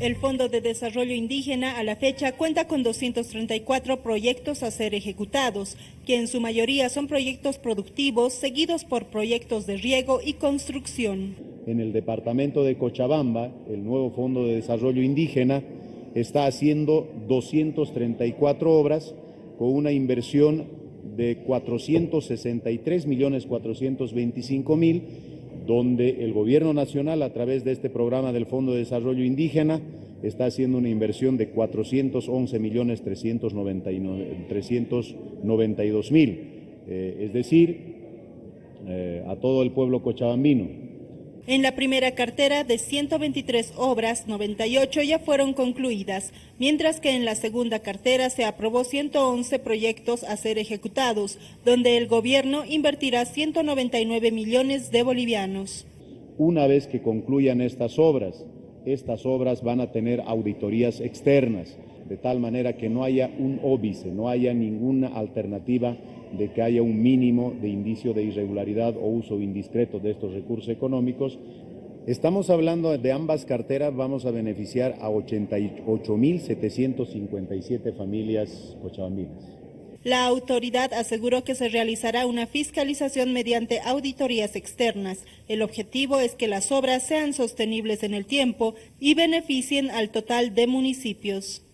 El Fondo de Desarrollo Indígena a la fecha cuenta con 234 proyectos a ser ejecutados, que en su mayoría son proyectos productivos seguidos por proyectos de riego y construcción. En el departamento de Cochabamba, el nuevo Fondo de Desarrollo Indígena está haciendo 234 obras con una inversión de 463 millones 425 mil donde el gobierno nacional a través de este programa del Fondo de Desarrollo Indígena está haciendo una inversión de 411 millones 392 mil, eh, es decir, eh, a todo el pueblo cochabambino. En la primera cartera de 123 obras, 98 ya fueron concluidas, mientras que en la segunda cartera se aprobó 111 proyectos a ser ejecutados, donde el gobierno invertirá 199 millones de bolivianos. Una vez que concluyan estas obras, estas obras van a tener auditorías externas, de tal manera que no haya un óbice, no haya ninguna alternativa de que haya un mínimo de indicio de irregularidad o uso indiscreto de estos recursos económicos. Estamos hablando de ambas carteras, vamos a beneficiar a 88.757 familias cochabambinas. La autoridad aseguró que se realizará una fiscalización mediante auditorías externas. El objetivo es que las obras sean sostenibles en el tiempo y beneficien al total de municipios.